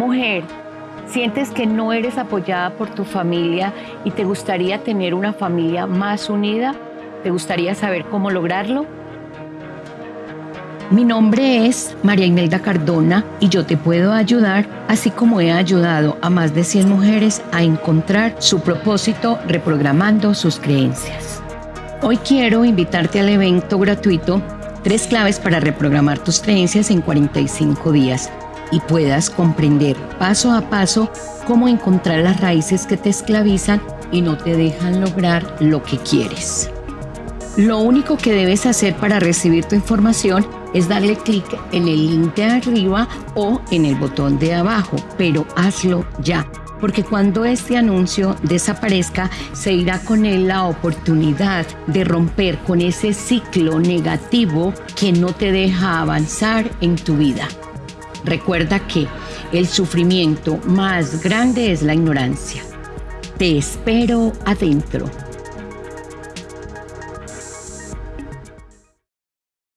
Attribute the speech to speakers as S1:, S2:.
S1: Mujer, ¿sientes que no eres apoyada por tu familia y te gustaría tener una familia más unida? ¿Te gustaría saber cómo lograrlo? Mi nombre es María Imelda Cardona y yo te puedo ayudar, así como he ayudado a más de 100 mujeres a encontrar su propósito reprogramando sus creencias. Hoy quiero invitarte al evento gratuito Tres claves para reprogramar tus creencias en 45 días y puedas comprender paso a paso cómo encontrar las raíces que te esclavizan y no te dejan lograr lo que quieres. Lo único que debes hacer para recibir tu información es darle clic en el link de arriba o en el botón de abajo, pero hazlo ya, porque cuando este anuncio desaparezca, se irá con él la oportunidad de romper con ese ciclo negativo que no te deja avanzar en tu vida. Recuerda que el sufrimiento más grande es la ignorancia. Te espero adentro.